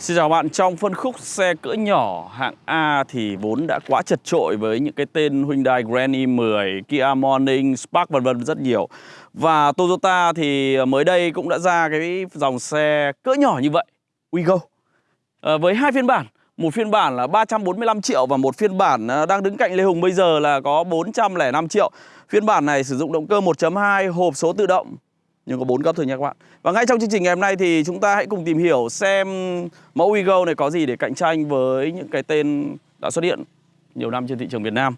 Xin chào bạn, trong phân khúc xe cỡ nhỏ hạng A thì vốn đã quá chật trội với những cái tên Hyundai Grand i10, Kia Morning, Spark vân vân rất nhiều. Và Toyota thì mới đây cũng đã ra cái dòng xe cỡ nhỏ như vậy, Wigo. À, ờ, với hai phiên bản, một phiên bản là 345 triệu và một phiên bản ờ, đang đứng cạnh Lê Hùng bây giờ là có 405 triệu. Phiên bản này sử dụng động cơ 1.2 hộp số tự động nhưng có 4 cấp thôi nha các bạn. Và ngay trong chương trình ngày hôm nay thì chúng ta hãy cùng tìm hiểu xem mẫu Wego này có gì để cạnh tranh với những cái tên đã xuất hiện nhiều năm trên thị trường Việt Nam.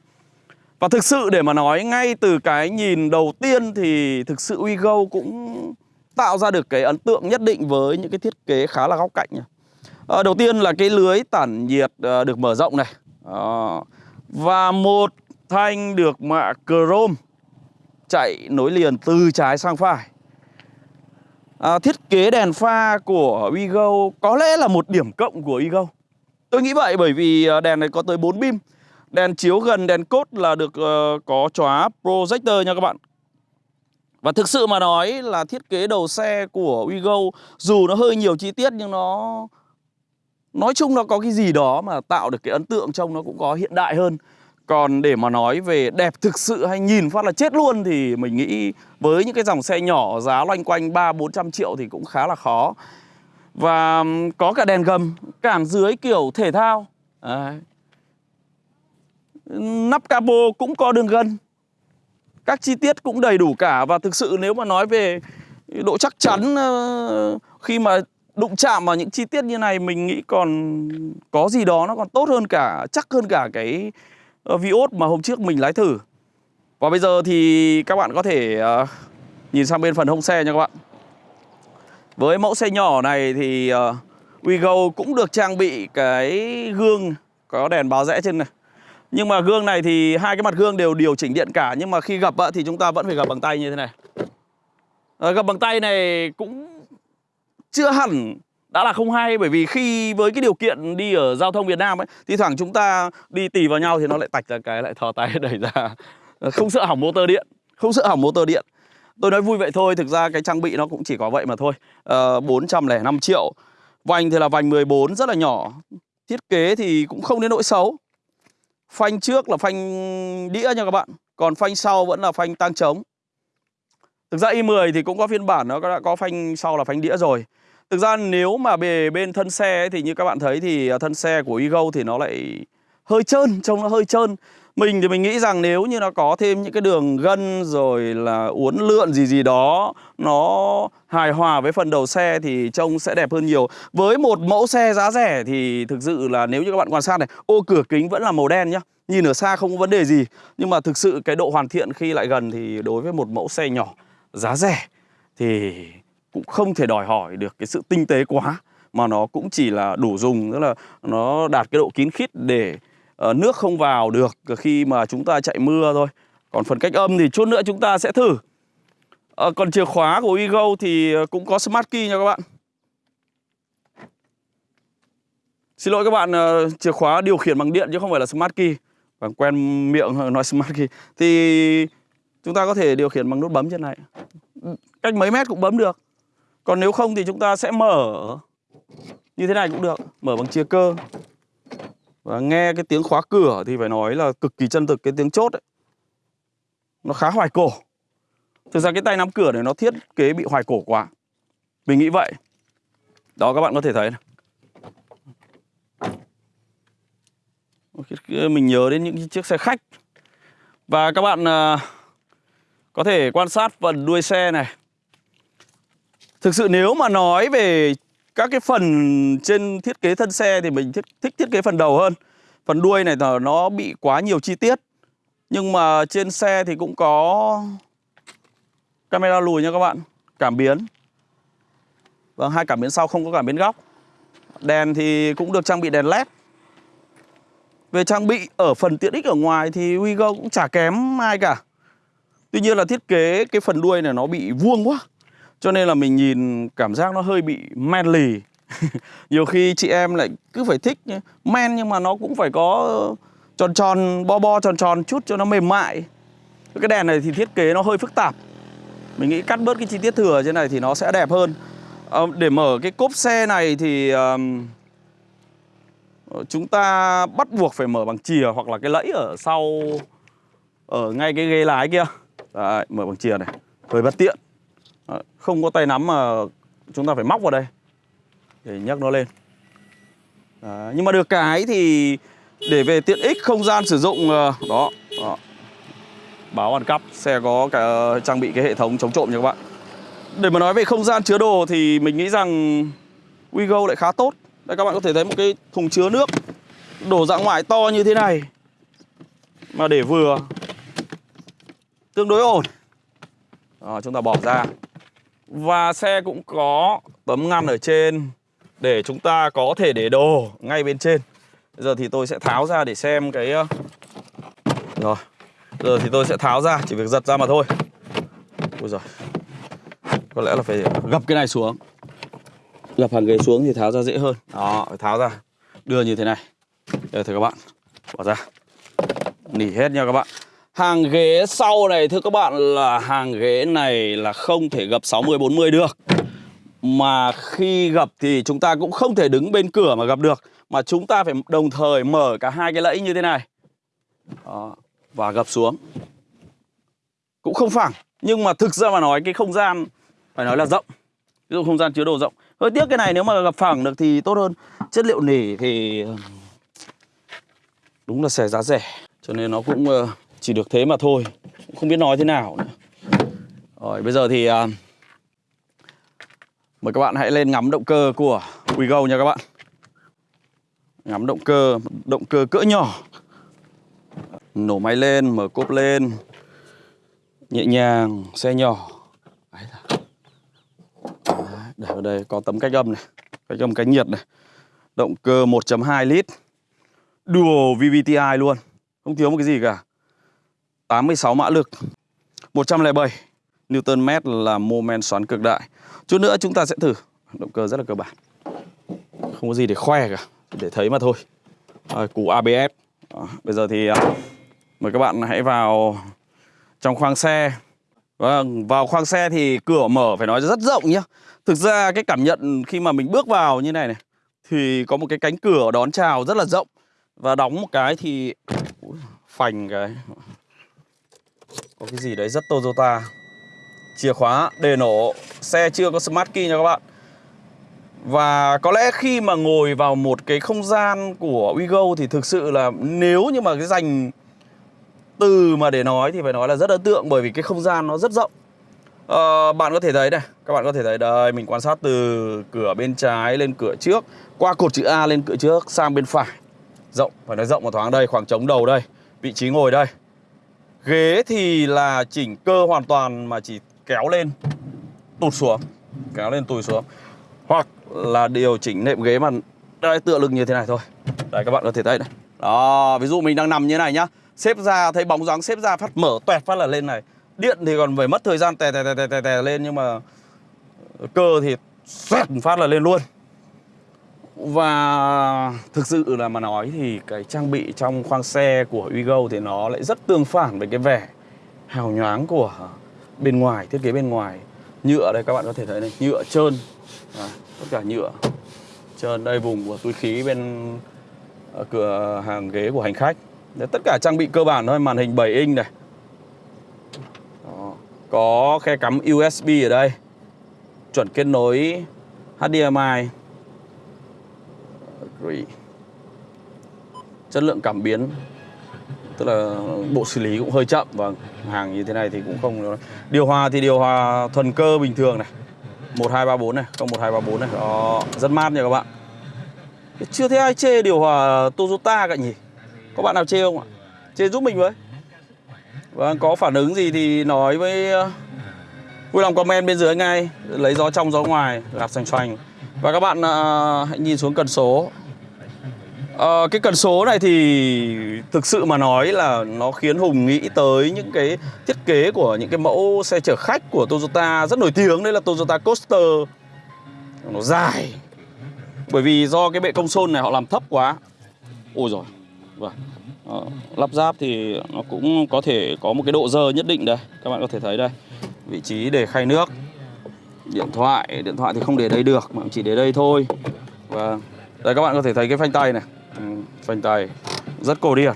Và thực sự để mà nói ngay từ cái nhìn đầu tiên thì thực sự Wego cũng tạo ra được cái ấn tượng nhất định với những cái thiết kế khá là góc cạnh nhỉ À, đầu tiên là cái lưới tản nhiệt à, được mở rộng này. À, và một thanh được mạ chrome chạy nối liền từ trái sang phải à, thiết kế đèn pha của Wigo có lẽ là một điểm cộng của Wigo. Tôi nghĩ vậy bởi vì à, đèn này có tới 4 beam, Đèn chiếu gần đèn cốt là được uh, có chóa projector nha các bạn. Và thực sự mà nói là thiết kế đầu xe của Wigo dù nó hơi nhiều chi tiết nhưng nó nói chung nó có cái gì đó mà tạo được cái ấn tượng trông nó cũng có hiện đại hơn. Còn để mà nói về đẹp thực sự hay nhìn phát là chết luôn thì mình nghĩ với những cái dòng xe nhỏ giá loanh quanh 3-400 triệu thì cũng khá là khó. Và có cả đèn gầm, cản dưới kiểu thể thao. À. Nắp capo cũng có đường gân. Các chi tiết cũng đầy đủ cả và thực sự nếu mà nói về độ chắc chắn ờ, khi mà đụng chạm vào những chi tiết như này mình nghĩ còn có gì đó nó còn tốt hơn cả chắc hơn cả cái Ờ, Vios mà hôm trước mình lái thử. Và bây giờ thì các bạn có thể uh, nhìn sang bên phần hông xe nha các bạn. Với mẫu xe nhỏ này thì ờ, uh, WeGo cũng được trang bị cái gương có đèn báo rẽ trên này. Nhưng mà gương này thì hai cái mặt gương đều điều chỉnh điện cả Nhưng mà khi gập thì chúng ta vẫn phải gập bằng tay như thế này. Uh, Gập bằng tay này cũng chưa hẳn đã là không hay bởi vì khi với cái điều kiện đi ở giao thông Việt Nam ấy thi thoảng chúng ta đi tì vào nhau thì nó lại tạch ra cái lại thò tay đẩy ra. Không sợ hỏng motor điện. Không sợ hỏng motor điện. Tôi nói vui vậy thôi thực ra cái trang bị nó cũng chỉ có vậy mà thôi. Ờ, uh, 405 triệu. Vành thì là vành 14 rất là nhỏ. Thiết kế thì cũng không đến nỗi xấu. Phanh trước là phanh đĩa nha các bạn. Còn phanh sau vẫn là phanh tang trống. Thực ra i10 thì cũng có phiên bản nó đã có phanh sau là phanh đĩa rồi. Thực ra nếu mà về bên thân xe ấy, thì như các bạn thấy thì à, thân xe của Ego thì nó lại hơi trơn, trông nó hơi trơn. Mình thì mình nghĩ rằng nếu như nó có thêm những cái đường gân rồi là uốn lượn gì gì đó Nó hài hòa với phần đầu xe thì trông sẽ đẹp hơn nhiều. Với một mẫu xe giá rẻ thì thực sự là nếu như các bạn quan sát này Ô cửa kính vẫn là màu đen nhá. Nhìn ở xa không có vấn đề gì. Nhưng mà thực sự cái độ hoàn thiện khi lại gần thì đối với một mẫu xe nhỏ giá rẻ Thì cũng không thể đòi hỏi được cái sự tinh tế quá mà nó cũng chỉ là đủ dùng tức là nó đạt cái độ kín khít để uh, nước không vào được khi mà chúng ta chạy mưa thôi. Còn phần cách âm thì chút nữa chúng ta sẽ thử. Uh, còn chìa khóa của Ego thì ờ, cũng có smart key nha các bạn. Xin lỗi các bạn uh, chìa khóa điều khiển bằng điện chứ không phải là smart key. Bạn quen miệng nói smart key. Thì chúng ta có thể điều khiển bằng nút bấm trên này. Cách mấy mét cũng bấm được còn nếu không thì chúng ta sẽ mở như thế này cũng được Mở bằng chia cơ. Và nghe cái tiếng khóa cửa thì phải nói là cực kỳ chân thực cái tiếng chốt ấy. Nó khá hoài cổ. Thực ra cái tay nắm cửa này nó thiết kế bị hoài cổ quá. Mình nghĩ vậy. Đó các bạn có thể thấy này. Mình nhớ đến những chiếc xe khách. Và các bạn uh, có thể quan sát phần đuôi xe này. Thực sự nếu mà nói về các cái phần trên thiết kế thân xe thì mình thích, thích thiết kế phần đầu hơn. Phần đuôi này nó bị quá nhiều chi tiết. Nhưng mà trên xe thì cũng có camera lùi nha các bạn. Cảm biến. Vâng, hai cảm biến sau không có cảm biến góc. Đèn thì cũng được trang bị đèn led. Về trang bị ở phần tiện ích ở ngoài thì Wigo cũng chả kém ai cả. Tuy nhiên là thiết kế cái phần đuôi này nó bị vuông quá cho nên là mình nhìn cảm giác nó hơi bị men lì, Nhiều khi chị em lại cứ phải thích men nhưng mà nó cũng phải có tròn tròn, bo bo tròn tròn chút cho nó mềm mại. Cái đèn này thì thiết kế nó hơi phức tạp. Mình nghĩ cắt bớt cái chi tiết thừa trên này thì nó sẽ đẹp hơn. À, Để mở cái cốp xe này thì um, chúng ta bắt buộc phải mở bằng chìa hoặc là cái lẫy ở sau ở ngay cái ghế lái kia. Đấy, mở bằng chìa này. Hơi bất tiện. Ờ, không có tay nắm mà chúng ta phải móc vào đây. Để nhấc nó lên. Đấy, nhưng mà được cái thì để về tiện ích không gian sử dụng ờ, đó, đó. báo ăn cắp xe có cả ờ, trang bị cái hệ thống chống trộm nha các bạn. Để mà nói về không gian chứa đồ thì mình nghĩ rằng Wigo lại khá tốt. Đây các bạn có thể thấy một cái thùng chứa nước đổ dạng ngoại to như thế này. Mà để vừa tương đối ổn. Đó, chúng ta bỏ ra và xe cũng có tấm ngăn ở trên để chúng ta có thể để đồ ngay bên trên. Bây giờ thì tôi sẽ tháo ra để xem cái ờ, rồi giờ thì tôi sẽ tháo ra, chỉ việc giật ra mà thôi. Ôi giời. có lẽ là phải gập cái này xuống. Gập hàng ghế xuống thì tháo ra dễ hơn. Đó, phải tháo ra. Đưa như thế này. Đây thưa các bạn, bỏ ra. Nỉ hết nha các bạn hàng ghế sau này thưa các bạn là hàng ghế này là không thể gập 60 40 được. Mà khi gập thì chúng ta cũng không thể đứng bên cửa mà gập được. Mà chúng ta phải đồng thời mở cả hai cái lẫy như thế này. Đó, và gập xuống. Cũng không phẳng nhưng mà thực ra mà nói cái không gian phải nói là rộng. Ví dụ không gian chứa đồ rộng. Hơi tiếc cái này nếu mà gặp phẳng được thì tốt hơn. Chất liệu nỉ thì đúng là xẻ giá rẻ. Cho nên nó cũng ờ, chỉ được thế mà thôi cũng không biết nói thế nào nữa. Rồi bây giờ thì ờ, mời các bạn hãy lên ngắm động cơ của WeGo nha các bạn. Ngắm động cơ động cơ cỡ nhỏ. Nổ máy lên mở cốp lên. Nhẹ nhàng xe nhỏ. Đấy là- Đấy, để ở đây có tấm cách âm này. Cách âm cách nhiệt này. Động cơ 1.2 lít. Dual VVTi luôn. Không thiếu một cái gì cả. 86 mã lực 107 Newton mét là mô men xoắn cực đại. Chút nữa chúng ta sẽ thử. Động cơ rất là cơ bản. Không có gì để khoe cả để thấy mà thôi. À, củ ABS à, bây giờ thì à, mời các bạn hãy vào trong khoang xe. Vâng, vào khoang xe thì cửa mở phải nói rất rộng nhá. Thực ra cái cảm nhận khi mà mình bước vào như này này thì có một cái cánh cửa đón chào rất là rộng. Và đóng một cái thì Ui, phành cái có cái gì đấy rất Toyota. Chìa khóa đề nổ, xe chưa có smart key nha các bạn. Và có lẽ khi mà ngồi vào một cái không gian của WeGo thì thực sự là nếu như mà cái dành từ mà để nói thì phải nói là rất ấn tượng bởi vì cái không gian nó rất rộng À, bạn có thể thấy này các bạn có thể thấy đây mình quan sát từ cửa bên trái lên cửa trước qua cột chữ A lên cửa trước sang bên phải rộng phải nói rộng một thoáng đây khoảng trống đầu đây vị trí ngồi đây ghế thì là chỉnh cơ hoàn toàn mà chỉ kéo lên tụt xuống kéo lên tụt xuống. Hoặc là điều chỉnh nệm ghế mà đây tựa lưng như thế này thôi. Đây các bạn có thể thấy này. Đó ví dụ mình đang nằm như thế này nhá. Xếp ra thấy bóng dáng xếp ra phát mở toẹt phát là lên này. Điện thì còn phải mất thời gian tè tè tè tè tè, tè lên nhưng mà cơ thì xoẹt phát là lên luôn và thực sự là mà nói thì cái trang bị trong khoang xe của Wigo thì nó lại rất tương phản với cái vẻ hào nhoáng của bên ngoài thiết kế bên ngoài. Nhựa đây các bạn có thể thấy này nhựa trơn. À, tất cả nhựa trơn đây vùng của túi khí bên ờ, cửa hàng ghế của hành khách. Đấy, tất cả trang bị cơ bản thôi màn hình 7 inch này. Đó. có khe cắm USB ở đây chuẩn kết nối HDMI Agree. chất lượng cảm biến tức là bộ xử lý cũng hơi chậm và hàng như thế này thì cũng không điều hòa thì điều hòa thuần cơ bình thường này. 1234 này không 1234 này. Đó, rất mát nha các bạn. Chưa thấy ai chê điều hòa Toyota cả nhỉ? Có bạn nào chê không ạ? Chê giúp mình với. Và có phản ứng gì thì nói với uh, vui lòng comment bên dưới ngay. Lấy gió trong gió ngoài gạt xoành xoành. Và các bạn uh, hãy nhìn xuống cần số à, cái cần số này thì thực sự mà nói là nó khiến Hùng nghĩ tới những cái thiết kế của những cái mẫu xe chở khách của Toyota rất nổi tiếng. Đấy là Toyota Coaster. Nó dài. Bởi vì do cái bệ công sôn này họ làm thấp quá. Ôi rồi vâng. Ờ, lắp ráp thì nó cũng có thể có một cái độ dơ nhất định đây. Các bạn có thể thấy đây. Vị trí để khay nước. Điện thoại. Điện thoại thì không để đây được mà chỉ để đây thôi. Và đây các bạn có thể thấy cái phanh tay này phanh tay. Rất cổ điển.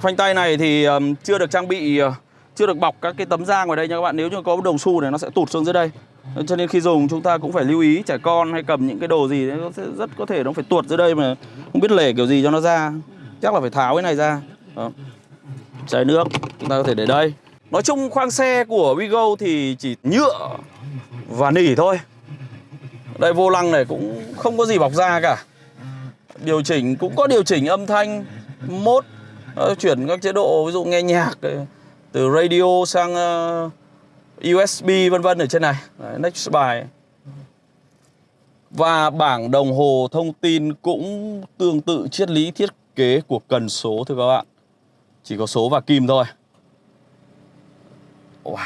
Phanh tay này thì um, chưa được trang bị uh, chưa được bọc các cái tấm da ngoài đây nha các bạn. Nếu như có đồng xu này nó sẽ tụt xuống dưới đây. Ờ, cho nên khi dùng chúng ta cũng phải lưu ý trẻ con hay cầm những cái đồ gì nó sẽ rất có thể nó phải tuột dưới đây mà không biết lể kiểu gì cho nó ra. Chắc là phải tháo cái này ra. Đó. chai nước chúng ta có thể để đây. Nói chung khoang xe của Wigo thì chỉ nhựa và nỉ thôi. Đây vô lăng này cũng không có gì bọc da cả điều chỉnh cũng có điều chỉnh âm thanh mốt ờ, chuyển các chế độ ví dụ nghe nhạc ờ, từ radio sang ờ, USB vân vân ở trên này. Đấy, next bài. Và bảng đồng hồ thông tin cũng tương tự triết lý thiết kế của cần số thưa các bạn. Chỉ có số và kim thôi. Wow.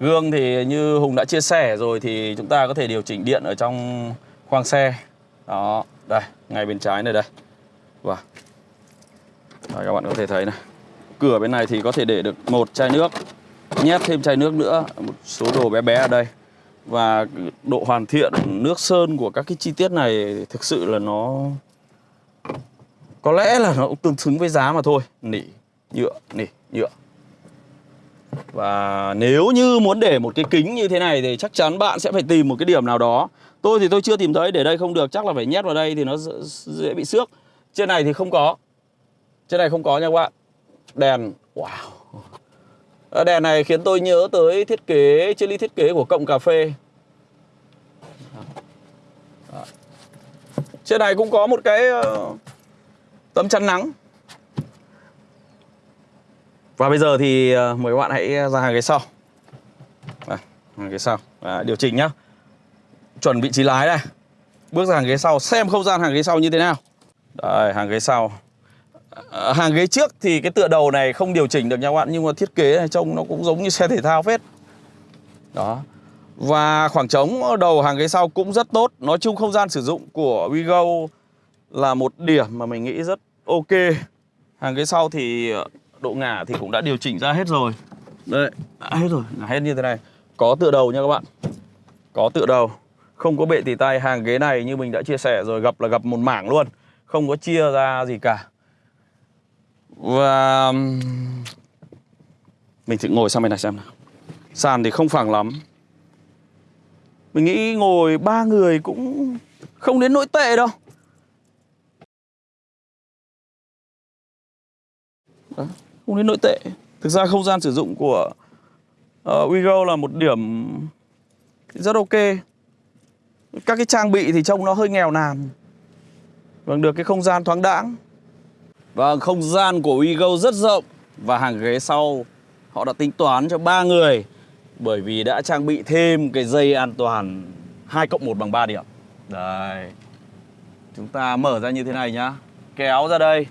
gương thì như Hùng đã chia sẻ rồi thì chúng ta có thể điều chỉnh điện ở trong khoang xe. Đó đây, ngay bên trái này đây. Và wow. các bạn có thể thấy này. Cửa bên này thì có thể để được một chai nước, nhét thêm chai nước nữa, một số đồ bé bé ở đây. Và độ hoàn thiện nước sơn của các cái chi tiết này thực sự là nó, có lẽ là nó cũng tương xứng với giá mà thôi. Nỉ, nhựa nỉ, nhựa. Và nếu như muốn để một cái kính như thế này thì chắc chắn bạn sẽ phải tìm một cái điểm nào đó tôi thì tôi chưa tìm thấy để đây không được chắc là phải nhét vào đây thì nó dễ bị xước. Trên này thì không có. Trên này không có nha các bạn. Đèn wow. Ờ, đèn này khiến tôi nhớ tới thiết kế, triết lý thiết kế của cộng cà phê. Trên này cũng có một cái ờ, tấm chắn nắng. Và bây giờ thì ờ, mời các bạn hãy ra hàng ghế sau. À, Hàng ghế sau. À, Điều chỉnh nhá. Chuẩn vị trí lái đây. Bước ra hàng ghế sau xem không gian hàng ghế sau như thế nào. Đây hàng ghế sau. À, hàng ghế trước thì cái tựa đầu này không điều chỉnh được nha các bạn nhưng mà thiết kế này trông nó cũng giống như xe thể thao phết. Đó. Và khoảng trống đầu hàng ghế sau cũng rất tốt. Nói chung không gian sử dụng của WeGo là một điểm mà mình nghĩ rất ok. Hàng ghế sau thì ờ, độ ngả thì cũng đã điều chỉnh ra hết rồi. Đây đã hết rồi ngả hết như thế này. Có tựa đầu nha các bạn. Có tựa đầu không có bệ tỉ tay hàng ghế này như mình đã chia sẻ rồi gập là gập một mảng luôn. Không có chia ra gì cả. Và um, mình thử ngồi sang bên này xem nào. Sàn thì không phẳng lắm. Mình nghĩ ngồi ba người cũng không đến nỗi tệ đâu. Đó, Không đến nỗi tệ. Thực ra không gian sử dụng của uh, Wego là một điểm rất ok. Các cái trang bị thì trông nó hơi nghèo nàn Vâng, được cái không gian thoáng đãng Vâng, không gian của WeGo rất rộng và hàng ghế sau họ đã tính toán cho ba người bởi vì đã trang bị thêm cái dây an toàn 2 cộng 1 bằng 3 điểm. Đây. Chúng ta mở ra như thế này nhá. Kéo ra đây.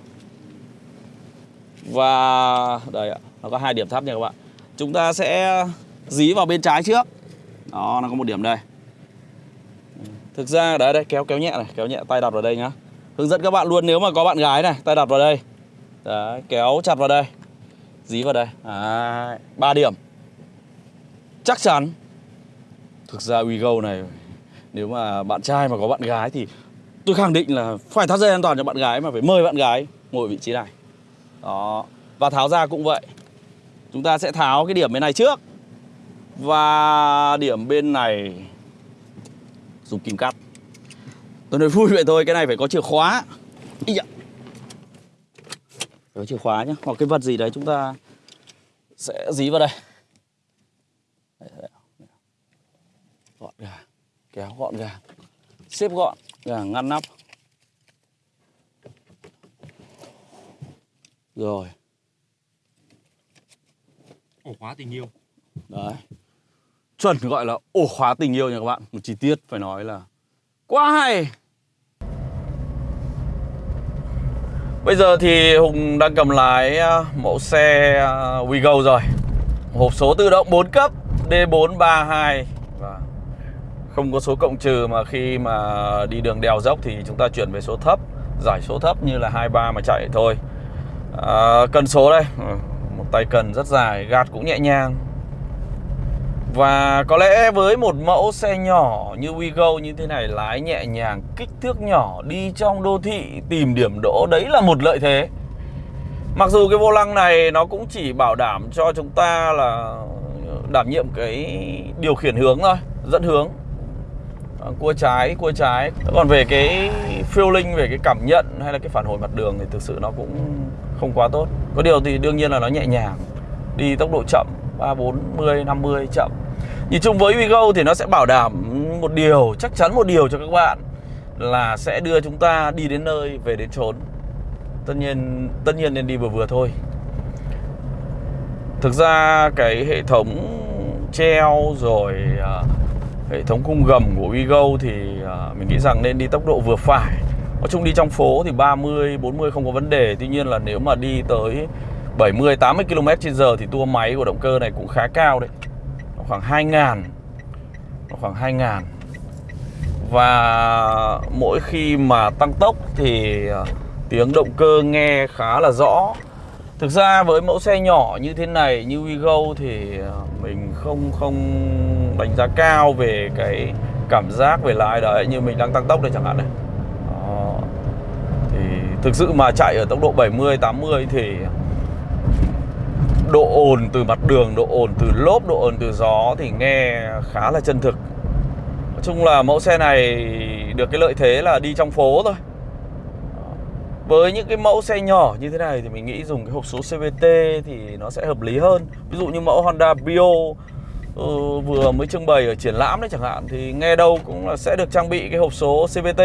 Và đây ạ, nó có hai điểm thấp nha các bạn. Chúng ta sẽ dí vào bên trái trước. Đó, nó có một điểm đây. Thực ra đấy đây kéo kéo nhẹ này, kéo nhẹ tay đặt vào đây nhá. Hướng dẫn các bạn luôn nếu mà có bạn gái này Tay đặt vào đây. Đấy, kéo chặt vào đây Dí vào đây. Đấy, 3 điểm. Chắc chắn. Thực ra WeGo này Nếu mà bạn trai mà có bạn gái thì Tôi khẳng định là phải thắt dây an toàn cho bạn gái Mà phải mời bạn gái ngồi vị trí này. Đó Và tháo ra cũng vậy. Chúng ta sẽ tháo cái điểm bên này trước. Và điểm bên này Dùng kim cắt Tôi nói vui vậy thôi, cái này phải có chìa khóa. Ý dạ. Phải có chìa khóa nhé Hoặc cái vật gì đấy chúng ta sẽ dí vào đây. Gọn gàng Kéo gọn gàng. Xếp gọn gàng ngăn nắp. Rồi. Ổ khóa tình yêu Đấy Chuẩn gọi là ổ khóa tình yêu nha các bạn. Một chi tiết phải nói là Quá hay. Bây giờ thì Hùng đang cầm lái à, mẫu xe à, WeGo rồi. Hộp số tự động 4 cấp D432 và Không có số cộng trừ mà khi mà đi đường đèo dốc thì chúng ta chuyển về số thấp Giải số thấp như là 23 mà chạy thôi. À, Cần số đây. Ừ, một tay cần rất dài, gạt cũng nhẹ nhàng. Và có lẽ với một mẫu xe nhỏ như WeGo như thế này lái nhẹ nhàng, kích thước nhỏ đi trong đô thị tìm điểm đỗ đấy là một lợi thế. Mặc dù cái vô lăng này nó cũng chỉ bảo đảm cho chúng ta là đảm nhiệm cái điều khiển hướng thôi, dẫn hướng. À, cua trái, cua trái. Còn về cái feeling, về cái cảm nhận hay là cái phản hồi mặt đường thì thực sự nó cũng không quá tốt. Có điều thì đương nhiên là nó nhẹ nhàng, đi tốc độ chậm 3, 40, 50 chậm. Nhìn chung với Vigo thì nó sẽ bảo đảm một điều, chắc chắn một điều cho các bạn Là sẽ đưa chúng ta đi đến nơi, về đến chốn. Tất nhiên, tất nhiên nên đi vừa vừa thôi. Thực ra cái hệ thống treo rồi à, hệ thống cung gầm của Vigo thì à, mình nghĩ rằng nên đi tốc độ vừa phải. Nói chung đi trong phố thì 30, 40 không có vấn đề. Tuy nhiên là nếu mà đi tới 70, 80 km h thì tua máy của động cơ này cũng khá cao đấy Nó khoảng 2000. Nó khoảng 2000. Và mỗi khi mà tăng tốc thì à, tiếng động cơ nghe khá là rõ Thực ra với mẫu xe nhỏ như thế này như Wigo thì à, mình không không đánh giá cao về cái cảm giác về lái đấy như mình đang tăng tốc đây chẳng hạn này. Đó. Thì thực sự mà chạy ở tốc độ 70 80 thì độ ồn từ mặt đường, độ ồn từ lốp, độ ồn từ gió thì nghe khá là chân thực. Nói chung là mẫu xe này được cái lợi thế là đi trong phố thôi. Với những cái mẫu xe nhỏ như thế này thì mình nghĩ dùng cái hộp số CVT thì nó sẽ hợp lý hơn. Ví dụ như mẫu Honda Brio ừ, vừa mới trưng bày ở triển lãm đấy chẳng hạn thì nghe đâu cũng là sẽ được trang bị cái hộp số CVT.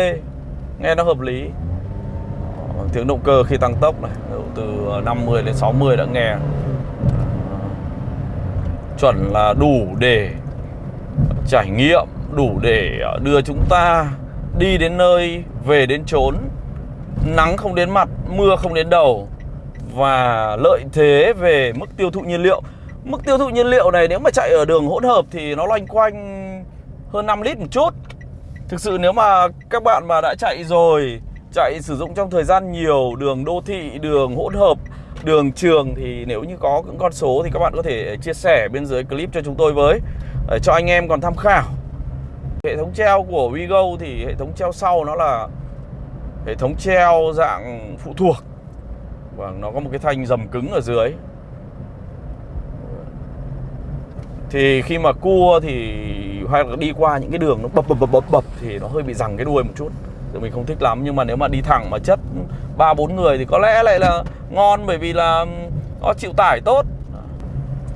Nghe nó hợp lý. Ờ, tiếng động cơ khi tăng tốc này, từ 50 đến 60 đã nghe. Chuẩn là đủ để trải nghiệm, đủ để ờ, đưa chúng ta đi đến nơi, về đến chốn nắng không đến mặt, mưa không đến đầu và lợi thế về mức tiêu thụ nhiên liệu. Mức tiêu thụ nhiên liệu này nếu mà chạy ở đường hỗn hợp thì nó loanh quanh hơn 5 lít một chút. Thực sự nếu mà các bạn mà đã chạy rồi, chạy sử dụng trong thời gian nhiều đường đô thị, đường hỗn hợp, đường trường thì nếu như có những con số thì các bạn có thể chia sẻ bên dưới clip cho chúng tôi với, để cho anh em còn tham khảo. Hệ thống treo của WeGo thì hệ thống treo sau nó là hệ thống treo dạng phụ thuộc. Và nó có một cái thanh dầm cứng ở dưới. Thì khi mà cua thì hay là đi qua những cái đường nó bập bập bập bập bập thì nó hơi bị rằng cái đuôi một chút thì mình không thích lắm, nhưng mà nếu mà đi thẳng mà chất ba, bốn người thì có lẽ lại là ngon, bởi vì là nó chịu tải tốt.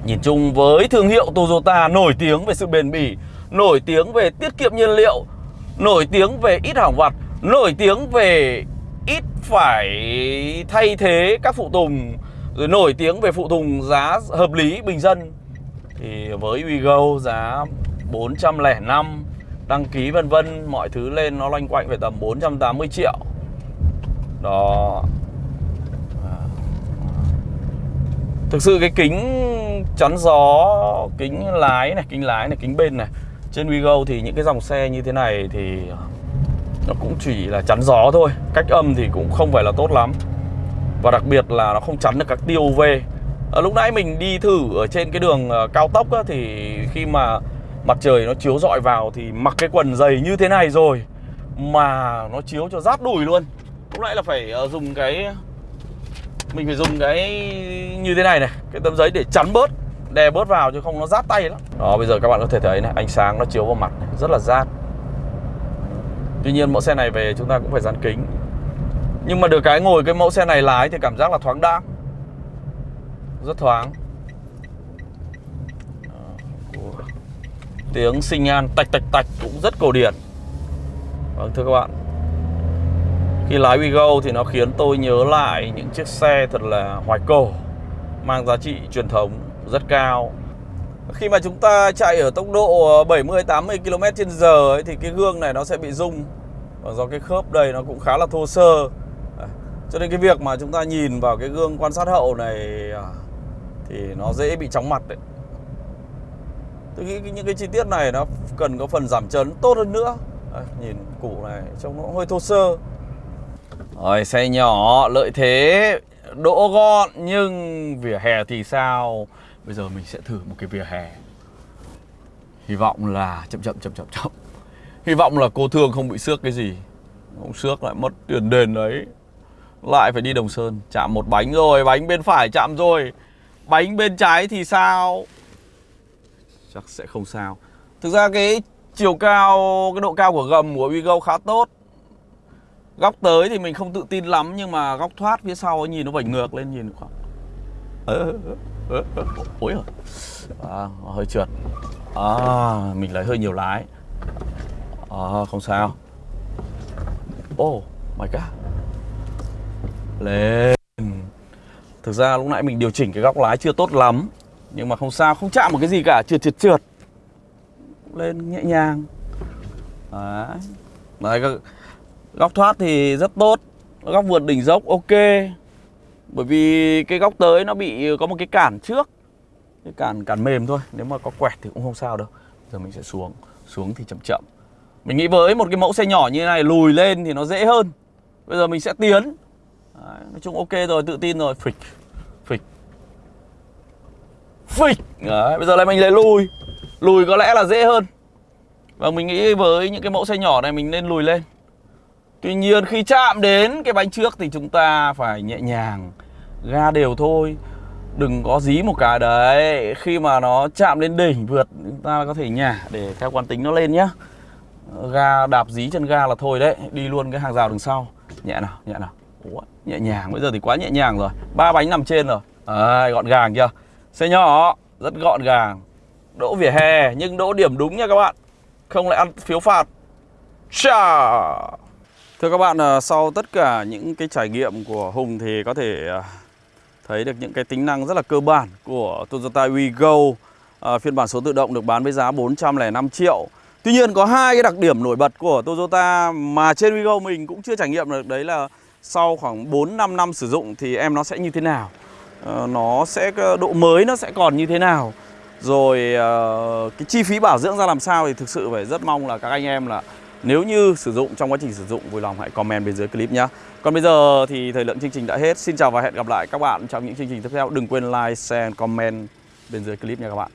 Nhìn chung với thương hiệu Toyota nổi tiếng về sự bền bỉ, nổi tiếng về tiết kiệm nhiên liệu, nổi tiếng về ít hỏng vặt, nổi tiếng về ít phải thay thế các phụ tùng, rồi nổi tiếng về phụ tùng giá hợp lý bình dân. Thì với Wigo giá 405 đăng ký vân vân mọi thứ lên nó loanh quanh về tầm 480 triệu. Đó. À. Thực sự cái kính chắn gió kính lái này kính lái này kính bên này trên WeGo thì những cái dòng xe như thế này thì nó cũng chỉ là chắn gió thôi cách âm thì cũng không phải là tốt lắm. Và đặc biệt là nó không chắn được các tia UV à, lúc nãy mình đi thử ở trên cái đường à, cao tốc á, thì khi mà mặt trời nó chiếu rọi vào thì mặc cái quần dày như thế này rồi mà nó chiếu cho rát đùi luôn. Lúc nãy là phải ờ, dùng cái mình phải dùng cái như thế này này cái tấm giấy để chắn bớt đè bớt vào chứ không nó rát tay lắm. Đó bây giờ các bạn có thể thấy này ánh sáng nó chiếu vào mặt này, rất là rát. Tuy nhiên mẫu xe này về chúng ta cũng phải dán kính. Nhưng mà được cái ngồi cái mẫu xe này lái thì cảm giác là thoáng đãng Rất thoáng. Tiếng sinh an tạch tạch tạch cũng rất cổ điển Vâng thưa các bạn Khi lái WeGo thì nó khiến tôi nhớ lại những chiếc xe thật là hoài cổ Mang giá trị truyền thống rất cao khi mà chúng ta chạy ở tốc độ 70 80 km h ấy, thì cái gương này nó sẽ bị rung và do cái khớp đây nó cũng khá là thô sơ. À, cho nên cái việc mà chúng ta nhìn vào cái gương quan sát hậu này à, thì nó dễ bị chóng mặt đấy. Tôi nghĩ những cái chi tiết này nó cần có phần giảm chấn tốt hơn nữa. À, nhìn củ này trông nó hơi thô sơ. Rồi xe nhỏ lợi thế. Đỗ gọn nhưng vỉa hè thì sao? Bây giờ mình sẽ thử một cái vỉa hè. Hy vọng là chậm chậm chậm chậm chậm. Hy vọng là cô thương không bị xước cái gì. Không xước lại mất tiền đền đấy. Lại phải đi Đồng Sơn Chạm một bánh rồi, bánh bên phải chạm rồi. Bánh bên trái thì sao? Chắc sẽ không sao. Thực ra cái chiều cao, cái độ cao của gầm của Wigo khá tốt. Góc tới thì mình không tự tin lắm Nhưng mà góc thoát phía sau ấy, nhìn nó vảnh ngược lên nhìn khoảng Ơ, ơ, Ôi rồi à, hơi trượt. À, mình lấy hơi nhiều lái. À, không sao. Oh my god lên. Thực ra lúc nãy mình điều chỉnh cái góc lái chưa tốt lắm nhưng mà không sao không chạm một cái gì cả trượt trượt trượt. Lên nhẹ nhàng. Đấy. Đấy các góc thoát thì rất tốt. Góc vượt đỉnh dốc ok. Bởi vì cái góc tới nó bị có một cái cản trước. Cái cản cản mềm thôi nếu mà có quẹt thì cũng không sao đâu. Giờ mình sẽ xuống xuống thì chậm chậm. Mình nghĩ với một cái mẫu xe nhỏ như thế này lùi lên thì nó dễ hơn. Bây giờ mình sẽ tiến. Đấy, nói chung ok rồi tự tin rồi phịch phịch Đấy, bây giờ này mình lại lùi. Lùi có lẽ là dễ hơn. Và mình nghĩ với những cái mẫu xe nhỏ này mình nên lùi lên. Tuy nhiên khi chạm đến cái bánh trước thì chúng ta phải nhẹ nhàng ga đều thôi. Đừng có dí một cái. Đấy khi mà nó chạm lên đỉnh vượt chúng ta có thể nhả để theo quán tính nó lên nhá. Ga đạp dí chân ga là thôi đấy. Đi luôn cái hàng rào đằng sau. Nhẹ nào nhẹ nào. Ủa, nhẹ nhàng. Bây giờ thì quá nhẹ nhàng rồi. Ba bánh nằm trên rồi. À, gọn gàng chưa? Xe nhỏ rất gọn gàng đỗ vỉa hè nhưng đỗ điểm đúng nha các bạn không lại ăn phiếu phạt Chà. Thưa các bạn, à, sau tất cả những cái trải nghiệm của Hùng thì có thể à, thấy được những cái tính năng rất là cơ bản của Toyota WeGo à, phiên bản số tự động được bán với giá 405 triệu. Tuy nhiên có hai cái đặc điểm nổi bật của Toyota mà trên WeGo mình cũng chưa trải nghiệm được đấy là sau khoảng 4 5 năm sử dụng thì em nó sẽ như thế nào. Ờ, nó sẽ ờ, độ mới nó sẽ còn như thế nào. Rồi ờ, cái chi phí bảo dưỡng ra làm sao thì thực sự phải rất mong là các anh em là nếu như sử dụng trong quá trình sử dụng vui lòng hãy comment bên dưới clip nhé. Còn bây giờ thì thời lượng chương trình đã hết. Xin chào và hẹn gặp lại các bạn trong những chương trình tiếp theo. Đừng quên like, share, comment bên dưới clip nha các bạn.